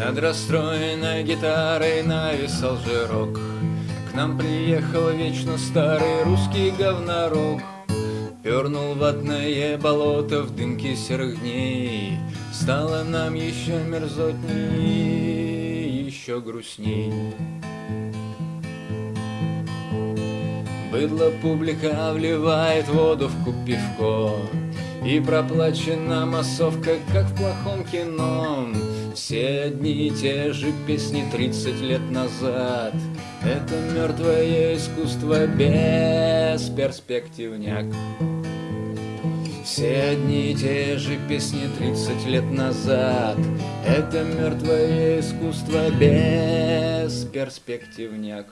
Над расстроенной гитарой нависал жирок. К нам приехал вечно старый русский говнорок Пернул ватное болото в дымке серых дней. Стало нам еще мерзотней, еще грустней. Быдло публика вливает воду в куб пивко И проплачена массовка, как в плохом кино. Все одни и те же песни 30 лет назад. Это мертвое искусство без перспективняк все одни и те же песни 30 лет назад. Это мертвое искусство без перспективняк